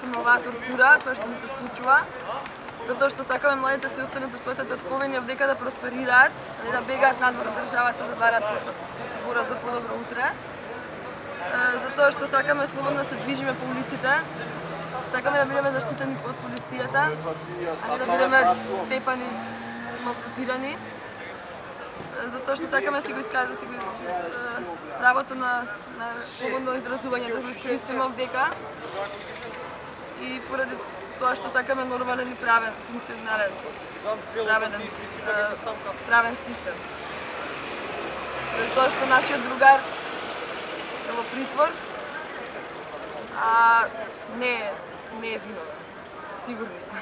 сакаме оваа тортура која што му се случува, затоа што сакаме младите да се останат во своите татковини овдека да просперираат, а не да бегаат надвор од државата да барат да се борат за подобро утре. Затоа што сакаме слободно да се движиме по улиците, сакаме да бидеме заштитени од полицијата, а не да бидеме тепани, малтретирани затоа што сакаме да си го искажа, да си го правото на, на слободно изразување да го искористиме овдека поради тоа што сакаме нормален и правен, функционален, правен, правен систем. Поради тоа што нашиот другар е во притвор, а не, не е виновен. Сигурни сме.